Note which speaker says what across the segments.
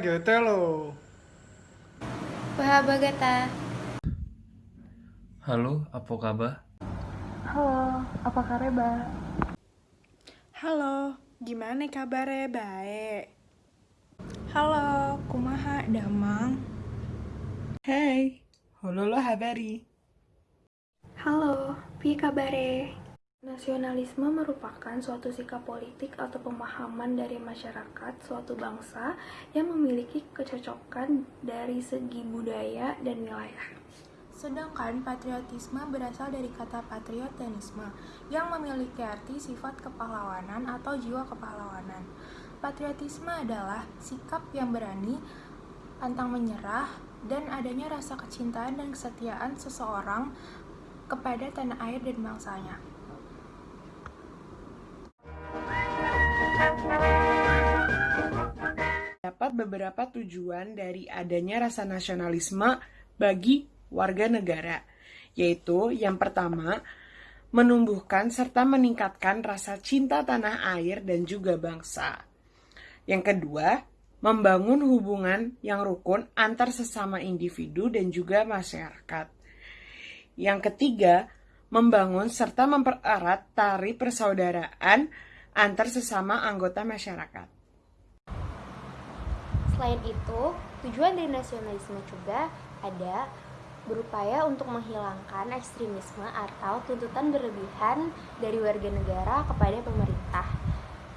Speaker 1: gitu lo.
Speaker 2: Wah, bagata.
Speaker 3: Halo, apa kabar?
Speaker 4: Halo, apa kabar?
Speaker 5: Halo, gimana kabarnya? Baik. Halo, kumaha damang?
Speaker 1: Hey, hololo habari.
Speaker 4: Halo, pi kabare? Nasionalisme merupakan suatu sikap politik atau pemahaman dari masyarakat suatu bangsa yang memiliki kecocokan dari segi budaya dan wilayah.
Speaker 6: Sedangkan patriotisme berasal dari kata patriotenisme yang memiliki arti sifat kepahlawanan atau jiwa kepahlawanan. Patriotisme adalah sikap yang berani, pantang menyerah, dan adanya rasa kecintaan dan kesetiaan seseorang kepada tanah air dan bangsanya.
Speaker 1: Dapat beberapa tujuan dari adanya rasa nasionalisme bagi warga negara, yaitu yang pertama, menumbuhkan serta meningkatkan rasa cinta tanah air dan juga bangsa. Yang kedua, membangun hubungan yang rukun antar sesama individu dan juga masyarakat. Yang ketiga, membangun serta mempererat tari persaudaraan antar sesama anggota masyarakat.
Speaker 2: Selain itu, tujuan dari nasionalisme juga ada berupaya untuk menghilangkan ekstremisme atau tuntutan berlebihan dari warga negara kepada pemerintah.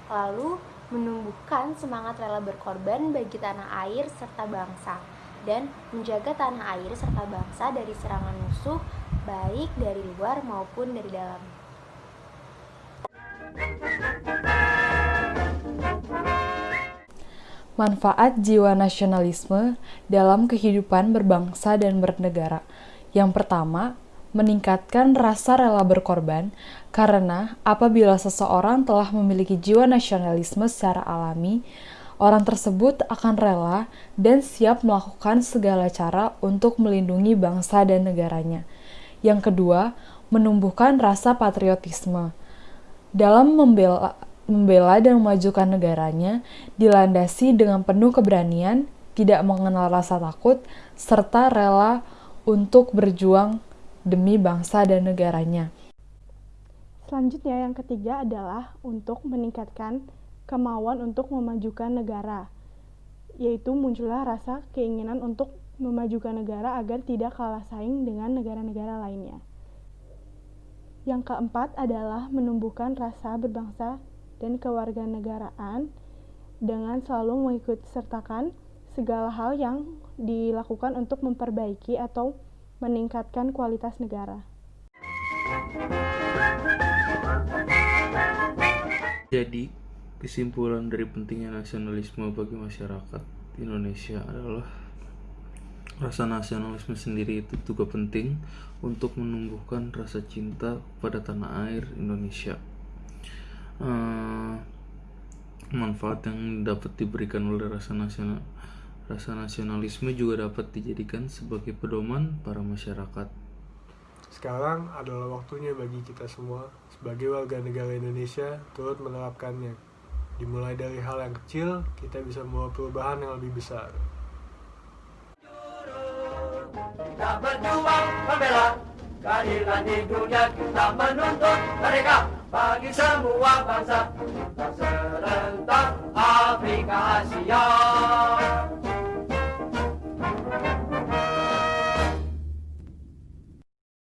Speaker 2: Lalu, menumbuhkan semangat rela berkorban bagi tanah air serta bangsa dan menjaga tanah air serta bangsa dari serangan musuh baik dari luar maupun dari dalam.
Speaker 7: Manfaat jiwa nasionalisme dalam kehidupan berbangsa dan bernegara. Yang pertama, meningkatkan rasa rela berkorban karena apabila seseorang telah memiliki jiwa nasionalisme secara alami, orang tersebut akan rela dan siap melakukan segala cara untuk melindungi bangsa dan negaranya. Yang kedua, menumbuhkan rasa patriotisme. Dalam membela membela dan memajukan negaranya dilandasi dengan penuh keberanian, tidak mengenal rasa takut, serta rela untuk berjuang demi bangsa dan negaranya.
Speaker 5: Selanjutnya yang ketiga adalah untuk meningkatkan kemauan untuk memajukan negara, yaitu muncullah rasa keinginan untuk memajukan negara agar tidak kalah saing dengan negara-negara lainnya. Yang keempat adalah menumbuhkan rasa berbangsa dan kewarganegaraan dengan selalu mengikut sertakan segala hal yang dilakukan untuk memperbaiki atau meningkatkan kualitas negara.
Speaker 3: Jadi, kesimpulan dari pentingnya nasionalisme bagi masyarakat Indonesia adalah rasa nasionalisme sendiri itu juga penting untuk menumbuhkan rasa cinta pada tanah air Indonesia uh, manfaat yang dapat diberikan oleh rasa nasional rasa nasionalisme juga dapat dijadikan sebagai pedoman para masyarakat.
Speaker 8: Sekarang adalah waktunya bagi kita semua sebagai warga negara Indonesia turut menerapkannya. Dimulai dari hal yang kecil, kita bisa membawa perubahan yang lebih besar.
Speaker 9: Kita berjuang membela keadilan di dunia, kita menuntut mereka bagi semua bangsa serentak